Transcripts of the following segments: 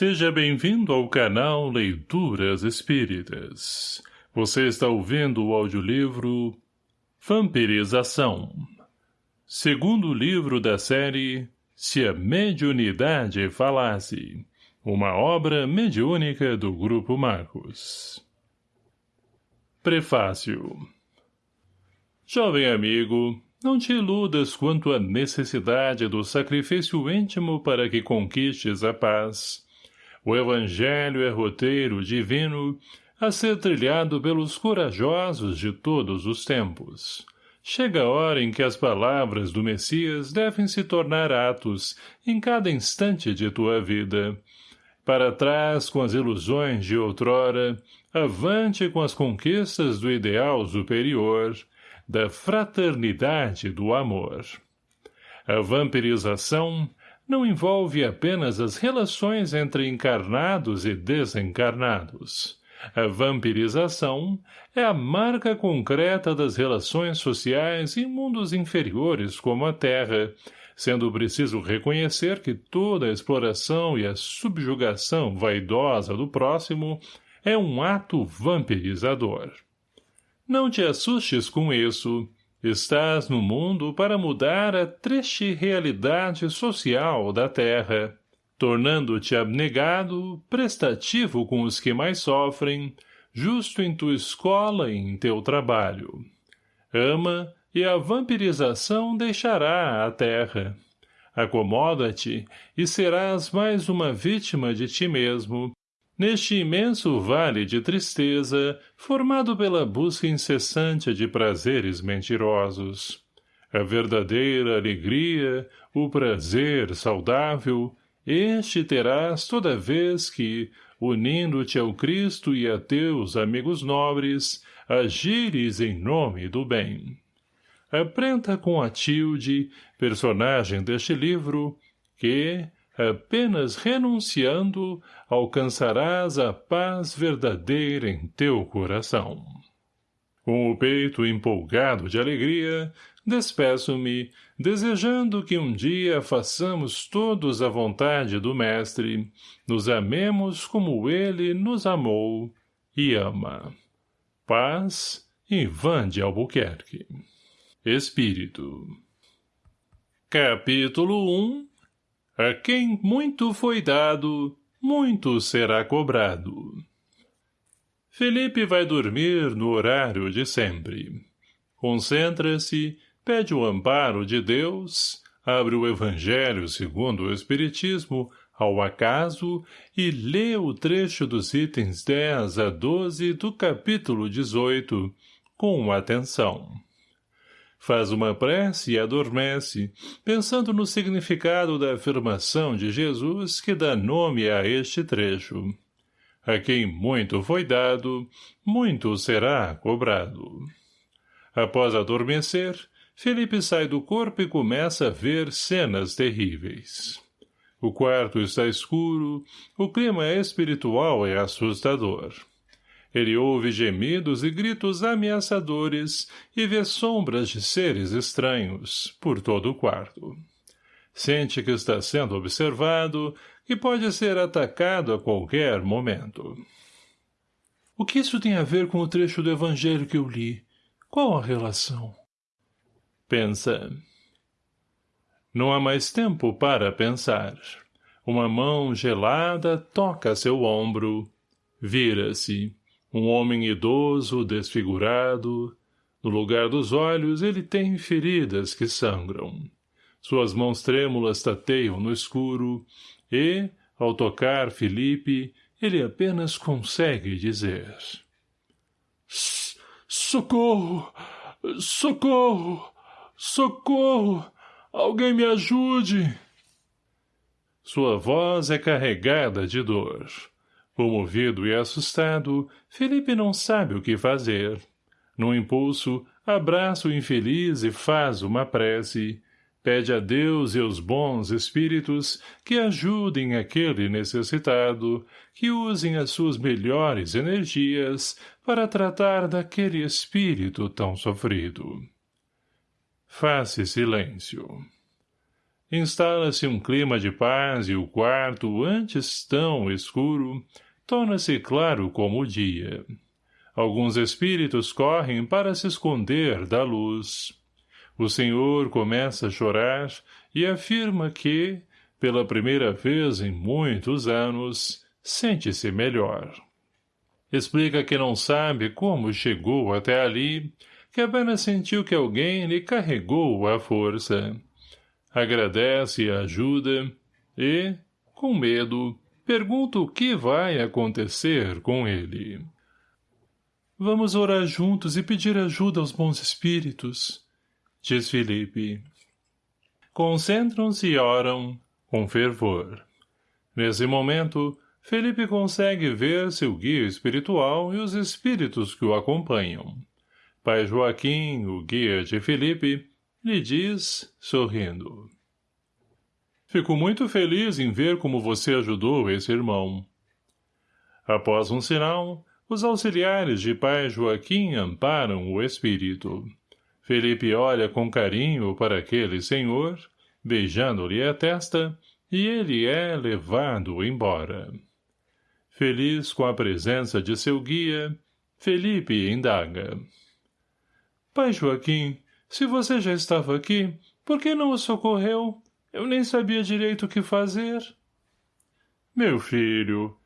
Seja bem-vindo ao canal Leituras Espíritas. Você está ouvindo o audiolivro Vampirização. Segundo livro da série Se a Mediunidade Falasse. Uma obra mediúnica do Grupo Marcos. Prefácio Jovem amigo, não te iludas quanto à necessidade do sacrifício íntimo para que conquistes a paz o Evangelho é roteiro divino a ser trilhado pelos corajosos de todos os tempos. Chega a hora em que as palavras do Messias devem se tornar atos em cada instante de tua vida. Para trás com as ilusões de outrora, avante com as conquistas do ideal superior, da fraternidade do amor. A vampirização não envolve apenas as relações entre encarnados e desencarnados. A vampirização é a marca concreta das relações sociais em mundos inferiores como a Terra, sendo preciso reconhecer que toda a exploração e a subjugação vaidosa do próximo é um ato vampirizador. Não te assustes com isso, Estás no mundo para mudar a triste realidade social da terra, tornando-te abnegado, prestativo com os que mais sofrem, justo em tua escola e em teu trabalho. Ama, e a vampirização deixará a terra. Acomoda-te, e serás mais uma vítima de ti mesmo, neste imenso vale de tristeza, formado pela busca incessante de prazeres mentirosos. A verdadeira alegria, o prazer saudável, este terás toda vez que, unindo-te ao Cristo e a teus amigos nobres, agires em nome do bem. Aprenda com a Tilde, personagem deste livro, que, apenas renunciando, alcançarás a paz verdadeira em teu coração. Com o peito empolgado de alegria, despeço-me, desejando que um dia façamos todos a vontade do Mestre, nos amemos como ele nos amou e ama. Paz, Ivan de Albuquerque. Espírito Capítulo 1 a quem muito foi dado, muito será cobrado. Felipe vai dormir no horário de sempre. Concentra-se, pede o amparo de Deus, abre o Evangelho segundo o Espiritismo, ao acaso, e lê o trecho dos itens 10 a 12 do capítulo 18, com atenção faz uma prece e adormece, pensando no significado da afirmação de Jesus que dá nome a este trecho. A quem muito foi dado, muito será cobrado. Após adormecer, Felipe sai do corpo e começa a ver cenas terríveis. O quarto está escuro, o clima espiritual é assustador. Ele ouve gemidos e gritos ameaçadores e vê sombras de seres estranhos por todo o quarto. Sente que está sendo observado e pode ser atacado a qualquer momento. O que isso tem a ver com o trecho do evangelho que eu li? Qual a relação? Pensa. Não há mais tempo para pensar. Uma mão gelada toca seu ombro. Vira-se. Um homem idoso, desfigurado. No lugar dos olhos, ele tem feridas que sangram. Suas mãos trêmulas tateiam no escuro e, ao tocar Felipe, ele apenas consegue dizer. Socorro! Socorro! Socorro! Alguém me ajude! Sua voz é carregada de dor. Comovido e assustado, Felipe não sabe o que fazer. No impulso, abraça o infeliz e faz uma prece. Pede a Deus e aos bons espíritos que ajudem aquele necessitado, que usem as suas melhores energias para tratar daquele espírito tão sofrido. Faça silêncio. Instala-se um clima de paz e o quarto, antes tão escuro, torna-se claro como o dia. Alguns espíritos correm para se esconder da luz. O senhor começa a chorar e afirma que, pela primeira vez em muitos anos, sente-se melhor. Explica que não sabe como chegou até ali, que apenas sentiu que alguém lhe carregou à força. Agradece a ajuda e, com medo, pergunta o que vai acontecer com ele. Vamos orar juntos e pedir ajuda aos bons espíritos, diz Felipe. Concentram-se e oram, com fervor. Nesse momento, Felipe consegue ver seu guia espiritual e os espíritos que o acompanham. Pai Joaquim, o guia de Felipe, lhe diz, sorrindo. Fico muito feliz em ver como você ajudou esse irmão. Após um sinal, os auxiliares de pai Joaquim amparam o espírito. Felipe olha com carinho para aquele senhor, beijando-lhe a testa, e ele é levado embora. Feliz com a presença de seu guia, Felipe indaga. Pai Joaquim, se você já estava aqui, por que não o socorreu? Eu nem sabia direito o que fazer. Meu filho,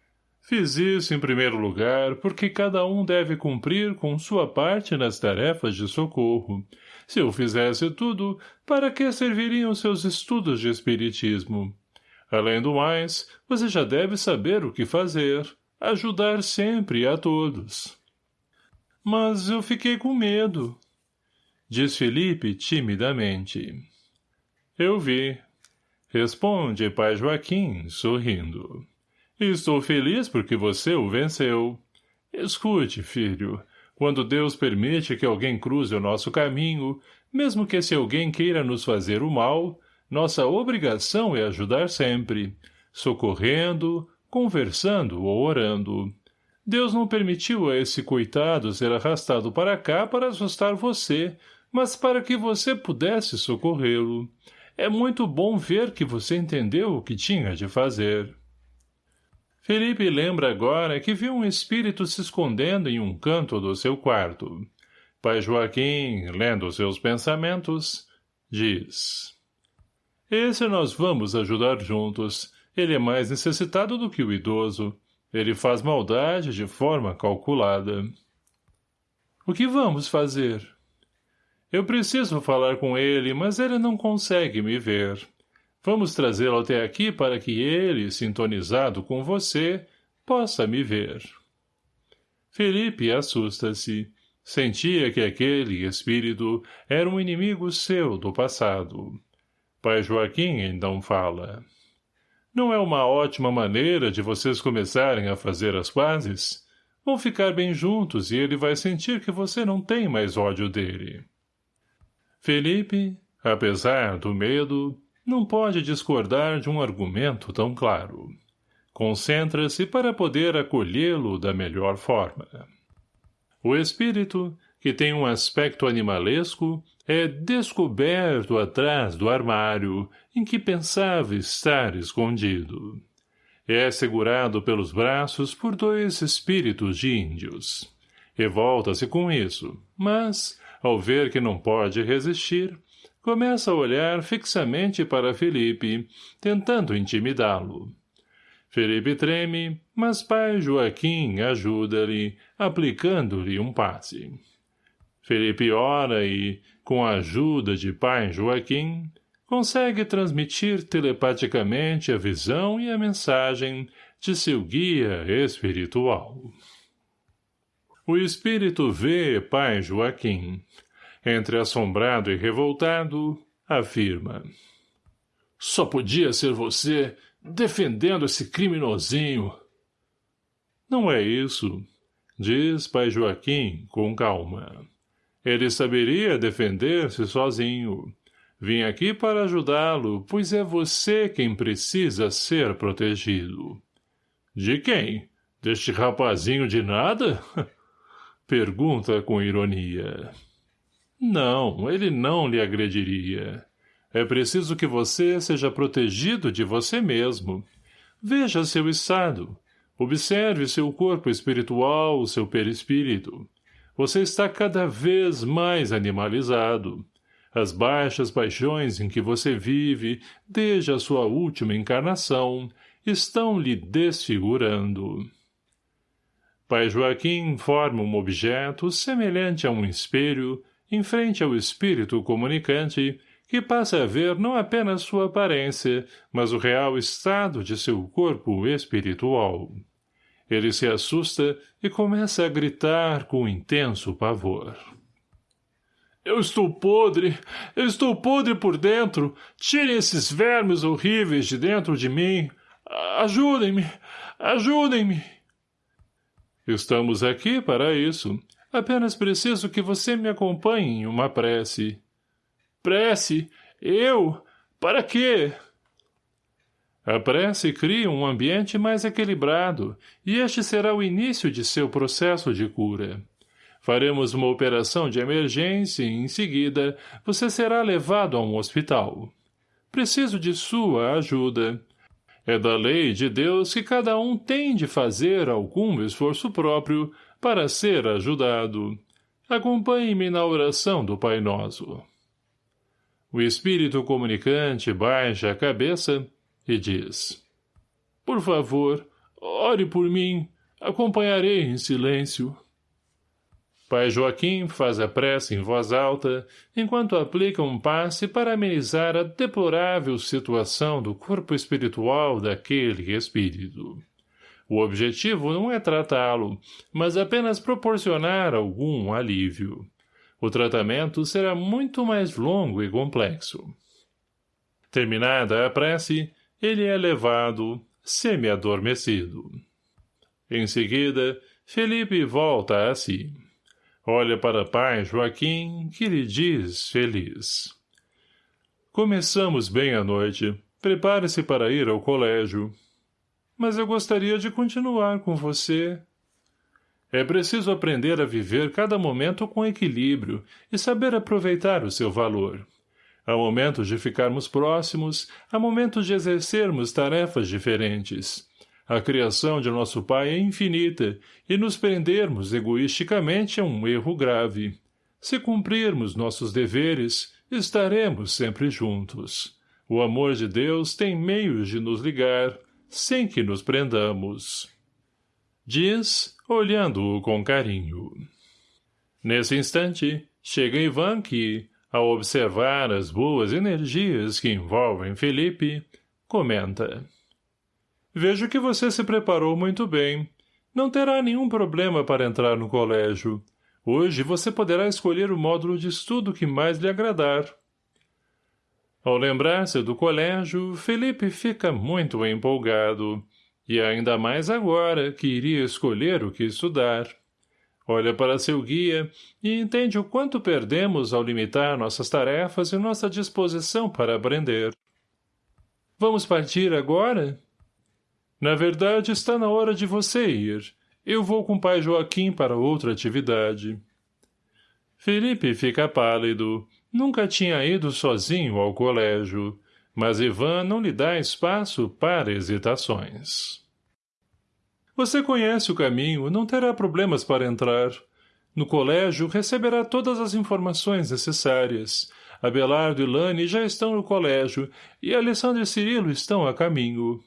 fiz isso em primeiro lugar porque cada um deve cumprir com sua parte nas tarefas de socorro. Se eu fizesse tudo, para que serviriam seus estudos de espiritismo? Além do mais, você já deve saber o que fazer. Ajudar sempre a todos. Mas eu fiquei com medo. Diz Felipe timidamente. Eu vi. Responde pai Joaquim, sorrindo. Estou feliz porque você o venceu. Escute, filho. Quando Deus permite que alguém cruze o nosso caminho, mesmo que esse alguém queira nos fazer o mal, nossa obrigação é ajudar sempre, socorrendo, conversando ou orando. Deus não permitiu a esse coitado ser arrastado para cá para assustar você, mas para que você pudesse socorrê-lo. É muito bom ver que você entendeu o que tinha de fazer. Felipe lembra agora que viu um espírito se escondendo em um canto do seu quarto. Pai Joaquim, lendo seus pensamentos, diz... Esse nós vamos ajudar juntos. Ele é mais necessitado do que o idoso. Ele faz maldade de forma calculada. O que vamos fazer? Eu preciso falar com ele, mas ele não consegue me ver. Vamos trazê-lo até aqui para que ele, sintonizado com você, possa me ver. Felipe assusta-se. Sentia que aquele espírito era um inimigo seu do passado. Pai Joaquim então fala. Não é uma ótima maneira de vocês começarem a fazer as pazes? Vão ficar bem juntos e ele vai sentir que você não tem mais ódio dele. Felipe, apesar do medo, não pode discordar de um argumento tão claro. Concentra-se para poder acolhê-lo da melhor forma. O espírito, que tem um aspecto animalesco, é descoberto atrás do armário em que pensava estar escondido. É segurado pelos braços por dois espíritos de índios. Revolta-se com isso, mas, ao ver que não pode resistir, começa a olhar fixamente para Felipe, tentando intimidá-lo. Felipe treme, mas pai Joaquim ajuda-lhe, aplicando-lhe um passe. Felipe ora e, com a ajuda de pai Joaquim, consegue transmitir telepaticamente a visão e a mensagem de seu guia espiritual. O espírito vê pai Joaquim. Entre assombrado e revoltado, afirma. Só podia ser você defendendo esse criminosinho. Não é isso, diz pai Joaquim com calma. Ele saberia defender-se sozinho. Vim aqui para ajudá-lo, pois é você quem precisa ser protegido. De quem? Deste rapazinho de nada? Pergunta com ironia. Não, ele não lhe agrediria. É preciso que você seja protegido de você mesmo. Veja seu estado. Observe seu corpo espiritual, seu perispírito. Você está cada vez mais animalizado. As baixas paixões em que você vive, desde a sua última encarnação, estão lhe desfigurando. Pai Joaquim forma um objeto semelhante a um espelho, em frente ao espírito comunicante, que passa a ver não apenas sua aparência, mas o real estado de seu corpo espiritual. Ele se assusta e começa a gritar com intenso pavor. Eu estou podre! Eu estou podre por dentro! Tirem esses vermes horríveis de dentro de mim! Ajudem-me! Ajudem-me! Estamos aqui para isso. Apenas preciso que você me acompanhe em uma prece. Prece? Eu? Para quê? A prece cria um ambiente mais equilibrado, e este será o início de seu processo de cura. Faremos uma operação de emergência e, em seguida, você será levado a um hospital. Preciso de sua ajuda. É da lei de Deus que cada um tem de fazer algum esforço próprio para ser ajudado. Acompanhe-me na oração do Pai Nosso. O espírito comunicante baixa a cabeça e diz Por favor, ore por mim, acompanharei em silêncio. Pai Joaquim faz a prece em voz alta, enquanto aplica um passe para amenizar a deplorável situação do corpo espiritual daquele espírito. O objetivo não é tratá-lo, mas apenas proporcionar algum alívio. O tratamento será muito mais longo e complexo. Terminada a prece, ele é levado, semi-adormecido. Em seguida, Felipe volta a si. Olha para pai Joaquim, que lhe diz feliz. Começamos bem a noite. Prepare-se para ir ao colégio. Mas eu gostaria de continuar com você, é preciso aprender a viver cada momento com equilíbrio e saber aproveitar o seu valor. Há momentos de ficarmos próximos, há momentos de exercermos tarefas diferentes. A criação de nosso Pai é infinita e nos prendermos egoisticamente é um erro grave. Se cumprirmos nossos deveres, estaremos sempre juntos. O amor de Deus tem meios de nos ligar, sem que nos prendamos. Diz, olhando-o com carinho. Nesse instante, chega Ivan que, ao observar as boas energias que envolvem Felipe, comenta. Vejo que você se preparou muito bem. Não terá nenhum problema para entrar no colégio. Hoje você poderá escolher o módulo de estudo que mais lhe agradar. Ao lembrar-se do colégio, Felipe fica muito empolgado e ainda mais agora, que iria escolher o que estudar. Olha para seu guia e entende o quanto perdemos ao limitar nossas tarefas e nossa disposição para aprender. Vamos partir agora? Na verdade, está na hora de você ir. Eu vou com o pai Joaquim para outra atividade. Felipe fica pálido. Nunca tinha ido sozinho ao colégio mas Ivan não lhe dá espaço para hesitações. Você conhece o caminho, não terá problemas para entrar. No colégio, receberá todas as informações necessárias. Abelardo e Lani já estão no colégio, e Alessandro e Cirilo estão a caminho.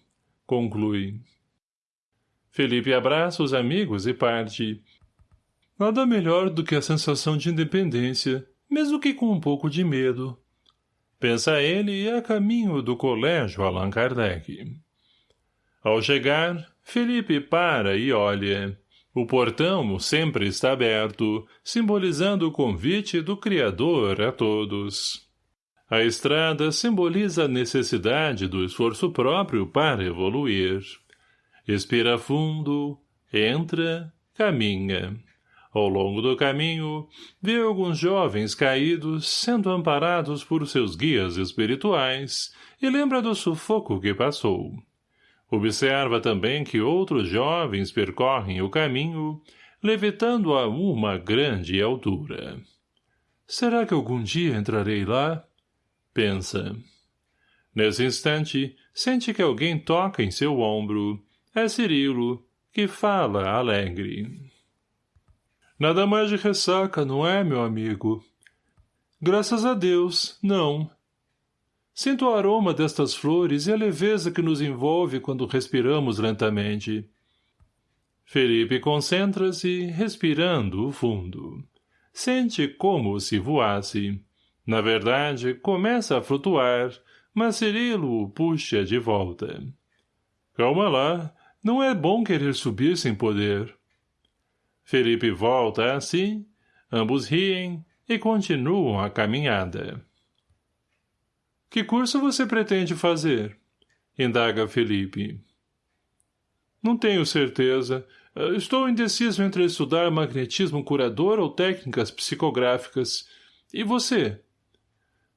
Conclui. Felipe abraça os amigos e parte. Nada melhor do que a sensação de independência, mesmo que com um pouco de medo. Pensa ele a caminho do colégio Allan Kardec. Ao chegar, Felipe para e olha. O portão sempre está aberto, simbolizando o convite do Criador a todos. A estrada simboliza a necessidade do esforço próprio para evoluir. Expira fundo, entra, caminha. Ao longo do caminho, vê alguns jovens caídos sendo amparados por seus guias espirituais e lembra do sufoco que passou. Observa também que outros jovens percorrem o caminho, levitando a uma grande altura. Será que algum dia entrarei lá? Pensa. Nesse instante, sente que alguém toca em seu ombro. É Cirilo, que fala alegre. Nada mais de ressaca, não é, meu amigo? Graças a Deus, não. Sinto o aroma destas flores e a leveza que nos envolve quando respiramos lentamente. Felipe concentra-se, respirando fundo. Sente como se voasse. Na verdade, começa a flutuar, mas Cirilo o puxa de volta. Calma lá, não é bom querer subir sem poder. Felipe volta assim, ambos riem e continuam a caminhada. Que curso você pretende fazer? Indaga Felipe. Não tenho certeza. Estou indeciso entre estudar magnetismo curador ou técnicas psicográficas. E você?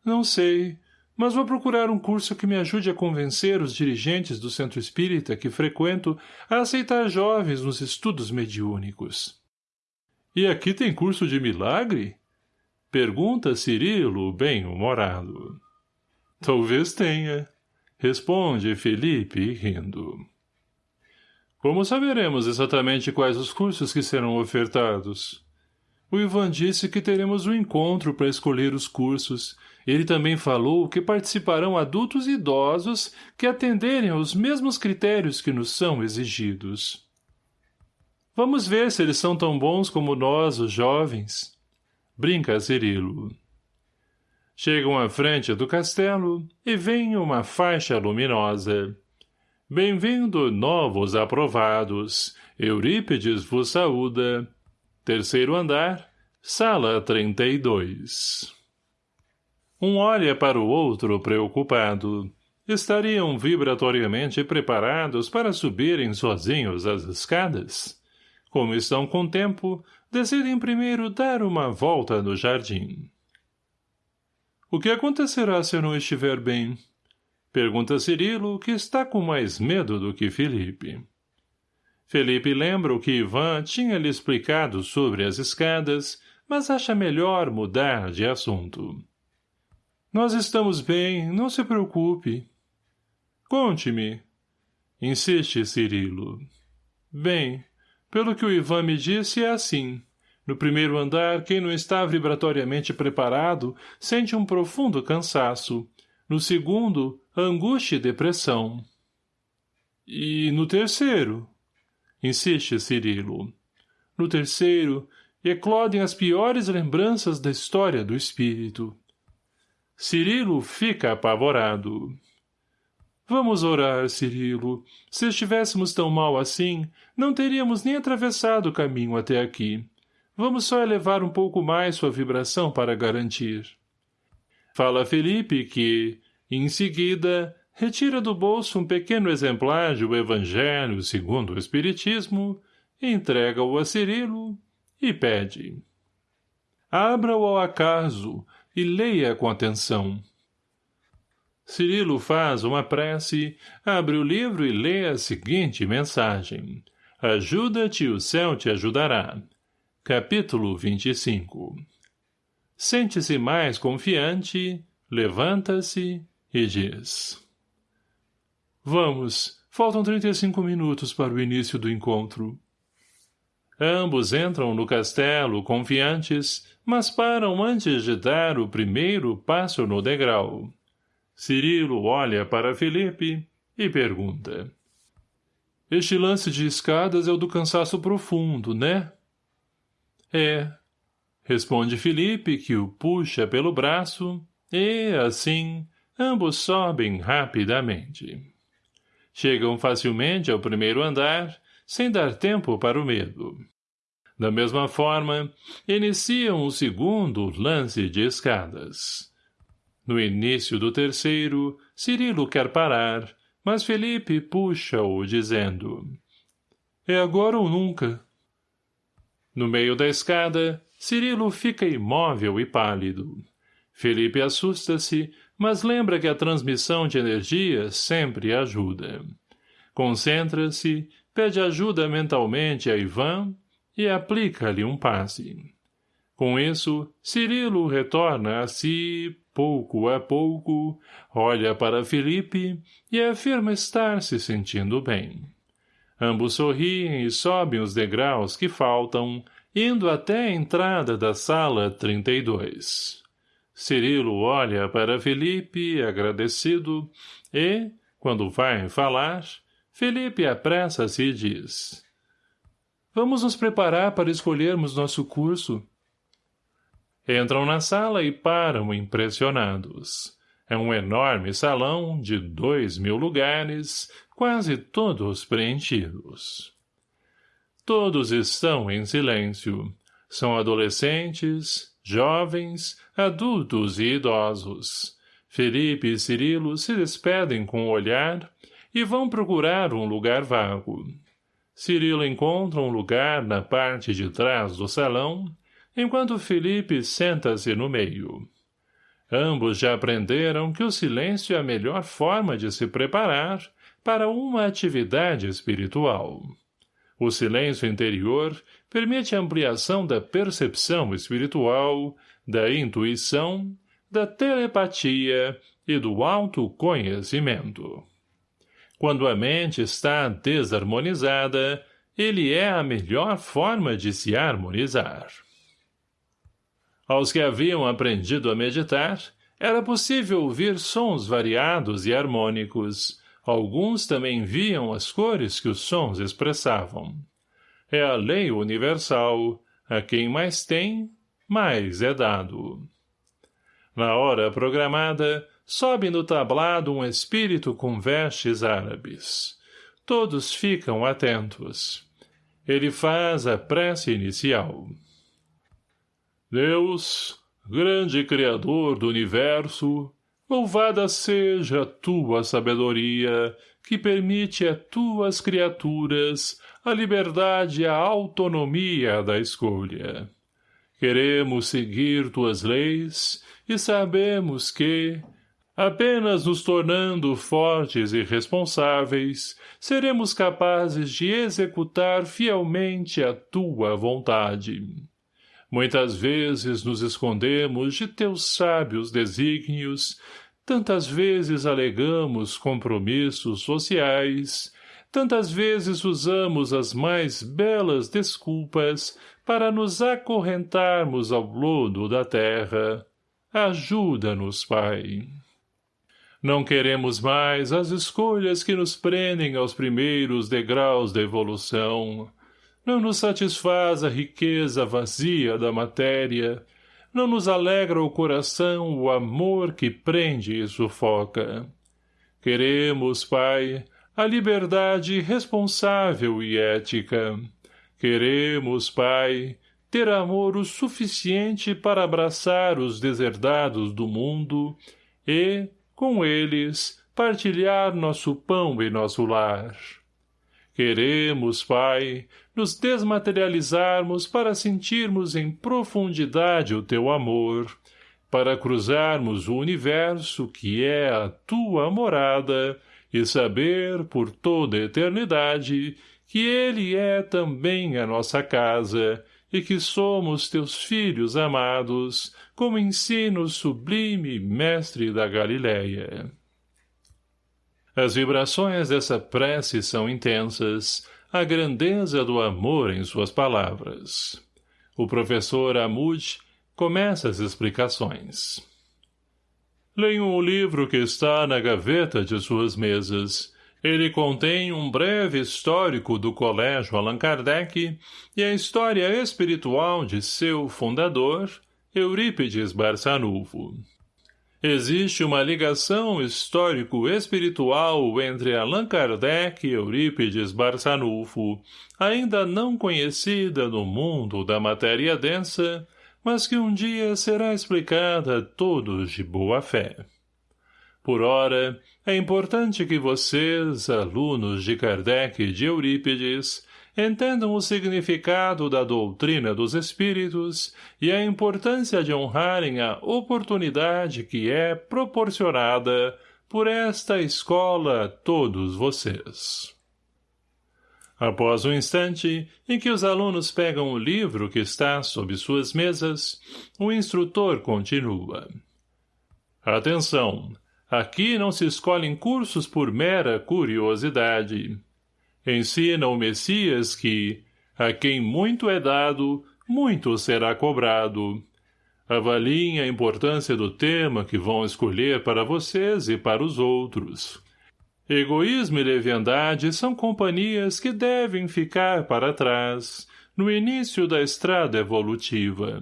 Não sei, mas vou procurar um curso que me ajude a convencer os dirigentes do centro espírita que frequento a aceitar jovens nos estudos mediúnicos. E aqui tem curso de milagre? Pergunta Cirilo, bem-humorado. Talvez tenha, responde Felipe, rindo. Como saberemos exatamente quais os cursos que serão ofertados? O Ivan disse que teremos um encontro para escolher os cursos. Ele também falou que participarão adultos e idosos que atenderem aos mesmos critérios que nos são exigidos. Vamos ver se eles são tão bons como nós, os jovens. Brinca Cirilo. Chegam à frente do castelo e vem uma faixa luminosa. Bem-vindo, novos aprovados. Eurípides vos saúda. Terceiro andar, sala 32. Um olha para o outro preocupado. Estariam vibratoriamente preparados para subirem sozinhos as escadas? Como estão com tempo, decidem primeiro dar uma volta no jardim. O que acontecerá se eu não estiver bem? Pergunta Cirilo, que está com mais medo do que Felipe. Felipe lembra o que Ivan tinha lhe explicado sobre as escadas, mas acha melhor mudar de assunto. Nós estamos bem, não se preocupe. Conte-me. Insiste Cirilo. Bem, pelo que o Ivan me disse, é assim. No primeiro andar, quem não está vibratoriamente preparado sente um profundo cansaço. No segundo, angústia e depressão. E no terceiro? insiste Cirilo. No terceiro, eclodem as piores lembranças da história do espírito. Cirilo fica apavorado. Vamos orar, Cirilo. Se estivéssemos tão mal assim, não teríamos nem atravessado o caminho até aqui. Vamos só elevar um pouco mais sua vibração para garantir. Fala Felipe que, em seguida, retira do bolso um pequeno exemplar do Evangelho segundo o Espiritismo, entrega-o a Cirilo e pede. Abra-o ao acaso e leia com atenção. Cirilo faz uma prece, abre o livro e lê a seguinte mensagem. Ajuda-te, o céu te ajudará. Capítulo 25 Sente-se mais confiante, levanta-se e diz Vamos, faltam 35 minutos para o início do encontro. Ambos entram no castelo, confiantes, mas param antes de dar o primeiro passo no degrau. Cirilo olha para Felipe e pergunta. Este lance de escadas é o do cansaço profundo, né? É, responde Felipe, que o puxa pelo braço, e, assim, ambos sobem rapidamente. Chegam facilmente ao primeiro andar, sem dar tempo para o medo. Da mesma forma, iniciam o segundo lance de escadas. No início do terceiro, Cirilo quer parar, mas Felipe puxa-o, dizendo É agora ou nunca. No meio da escada, Cirilo fica imóvel e pálido. Felipe assusta-se, mas lembra que a transmissão de energia sempre ajuda. Concentra-se, pede ajuda mentalmente a Ivan e aplica-lhe um passe. Com isso, Cirilo retorna a si pouco a pouco, olha para Felipe e afirma estar se sentindo bem. Ambos sorriem e sobem os degraus que faltam, indo até a entrada da sala 32. Cirilo olha para Felipe, agradecido, e, quando vai falar, Felipe apressa-se e diz Vamos nos preparar para escolhermos nosso curso. Entram na sala e param impressionados. É um enorme salão de dois mil lugares, quase todos preenchidos. Todos estão em silêncio. São adolescentes, jovens, adultos e idosos. Felipe e Cirilo se despedem com o olhar e vão procurar um lugar vago. Cirilo encontra um lugar na parte de trás do salão, enquanto Felipe senta-se no meio. Ambos já aprenderam que o silêncio é a melhor forma de se preparar para uma atividade espiritual. O silêncio interior permite a ampliação da percepção espiritual, da intuição, da telepatia e do autoconhecimento. Quando a mente está desarmonizada, ele é a melhor forma de se harmonizar. Aos que haviam aprendido a meditar, era possível ouvir sons variados e harmônicos. Alguns também viam as cores que os sons expressavam. É a lei universal, a quem mais tem, mais é dado. Na hora programada, sobe no tablado um espírito com vestes árabes. Todos ficam atentos. Ele faz a prece inicial. Deus, grande Criador do Universo, louvada seja a tua sabedoria, que permite a tuas criaturas a liberdade e a autonomia da escolha. Queremos seguir tuas leis e sabemos que, apenas nos tornando fortes e responsáveis, seremos capazes de executar fielmente a tua vontade. Muitas vezes nos escondemos de teus sábios desígnios, tantas vezes alegamos compromissos sociais, tantas vezes usamos as mais belas desculpas para nos acorrentarmos ao lodo da terra. Ajuda-nos, Pai. Não queremos mais as escolhas que nos prendem aos primeiros degraus da evolução, não nos satisfaz a riqueza vazia da matéria, não nos alegra o coração o amor que prende e sufoca. Queremos, Pai, a liberdade responsável e ética. Queremos, Pai, ter amor o suficiente para abraçar os deserdados do mundo e, com eles, partilhar nosso pão e nosso lar. Queremos, Pai, nos desmaterializarmos para sentirmos em profundidade o teu amor, para cruzarmos o universo que é a tua morada e saber por toda a eternidade que ele é também a nossa casa e que somos teus filhos amados, como ensina o sublime mestre da Galileia. As vibrações dessa prece são intensas, a grandeza do amor em suas palavras. O professor Amud começa as explicações. Leiam o livro que está na gaveta de suas mesas. Ele contém um breve histórico do Colégio Allan Kardec e a história espiritual de seu fundador, Eurípides Barçanufo. Existe uma ligação histórico-espiritual entre Allan Kardec e Eurípides Barçanufo, ainda não conhecida no mundo da matéria densa, mas que um dia será explicada a todos de boa fé. Por ora, é importante que vocês, alunos de Kardec e de Eurípides, entendam o significado da doutrina dos espíritos e a importância de honrarem a oportunidade que é proporcionada por esta escola a todos vocês. Após um instante em que os alunos pegam o livro que está sob suas mesas, o instrutor continua. Atenção! Aqui não se escolhem cursos por mera curiosidade. Ensina o Messias que, a quem muito é dado, muito será cobrado. Avaliem a importância do tema que vão escolher para vocês e para os outros. Egoísmo e leviandade são companhias que devem ficar para trás, no início da estrada evolutiva.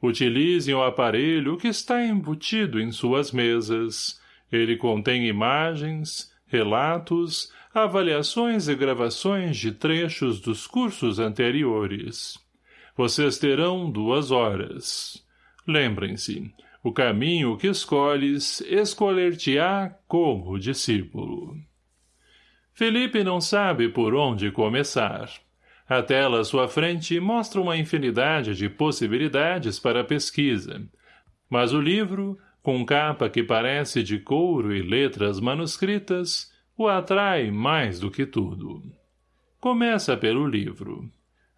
Utilizem o aparelho que está embutido em suas mesas. Ele contém imagens, relatos, avaliações e gravações de trechos dos cursos anteriores. Vocês terão duas horas. Lembrem-se, o caminho que escolhes, escolher-te-á como discípulo. Felipe não sabe por onde começar. A tela à sua frente mostra uma infinidade de possibilidades para a pesquisa. Mas o livro, com capa que parece de couro e letras manuscritas, o atrai mais do que tudo. Começa pelo livro.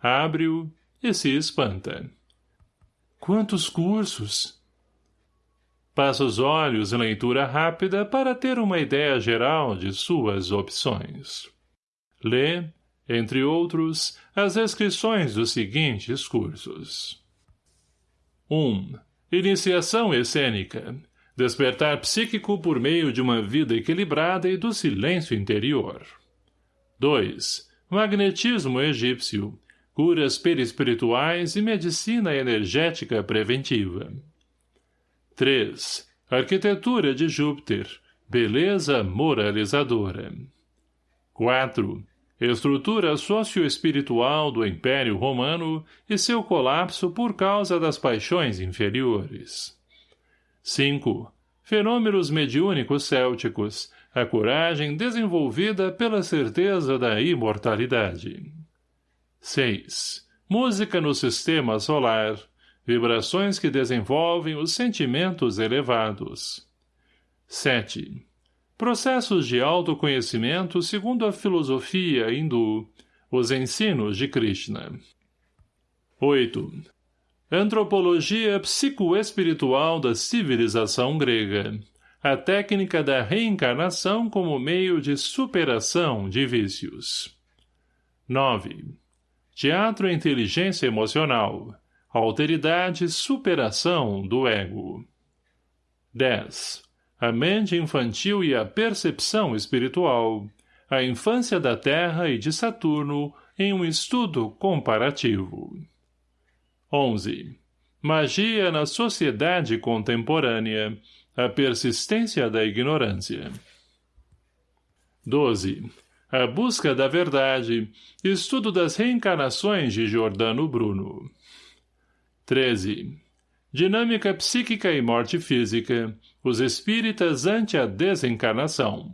Abre-o e se espanta. Quantos cursos! Passa os olhos em leitura rápida para ter uma ideia geral de suas opções. Lê, entre outros, as inscrições dos seguintes cursos. 1. Iniciação Escênica. Despertar psíquico por meio de uma vida equilibrada e do silêncio interior. 2. Magnetismo egípcio curas perispirituais e medicina energética preventiva. 3. Arquitetura de Júpiter, beleza moralizadora. 4. Estrutura socioespiritual do Império Romano e seu colapso por causa das paixões inferiores. 5. Fenômenos mediúnicos célticos, a coragem desenvolvida pela certeza da imortalidade. 6. Música no sistema solar. Vibrações que desenvolvem os sentimentos elevados. 7. Processos de autoconhecimento segundo a filosofia hindu. Os ensinos de Krishna. 8. Antropologia psicoespiritual da civilização grega. A técnica da reencarnação como meio de superação de vícios. 9. Teatro Inteligência Emocional. Alteridade Superação do Ego. 10. A mente infantil e a percepção espiritual. A infância da Terra e de Saturno em um estudo comparativo. 11. Magia na sociedade contemporânea. A persistência da ignorância. 12. A Busca da Verdade. Estudo das Reencarnações de Giordano Bruno. 13. Dinâmica Psíquica e Morte Física. Os Espíritas ante a Desencarnação.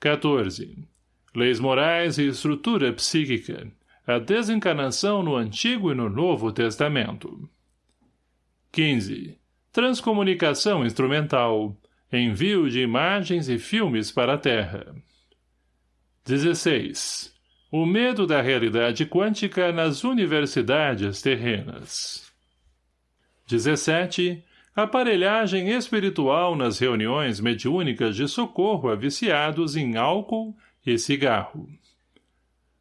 14. Leis Morais e Estrutura Psíquica. A Desencarnação no Antigo e no Novo Testamento. 15. Transcomunicação Instrumental. Envio de imagens e filmes para a Terra. 16. O medo da realidade quântica nas universidades terrenas. 17. Aparelhagem espiritual nas reuniões mediúnicas de socorro a viciados em álcool e cigarro.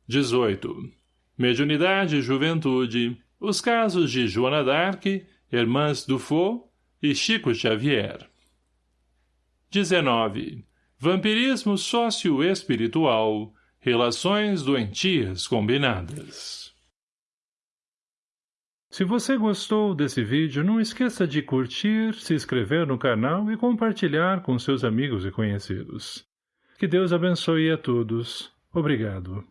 18. Mediunidade e juventude. Os casos de Joana d'Arc, Irmãs Dufault e Chico Xavier. 19. Vampirismo sócio-espiritual. Relações doentias combinadas. Se você gostou desse vídeo, não esqueça de curtir, se inscrever no canal e compartilhar com seus amigos e conhecidos. Que Deus abençoe a todos. Obrigado.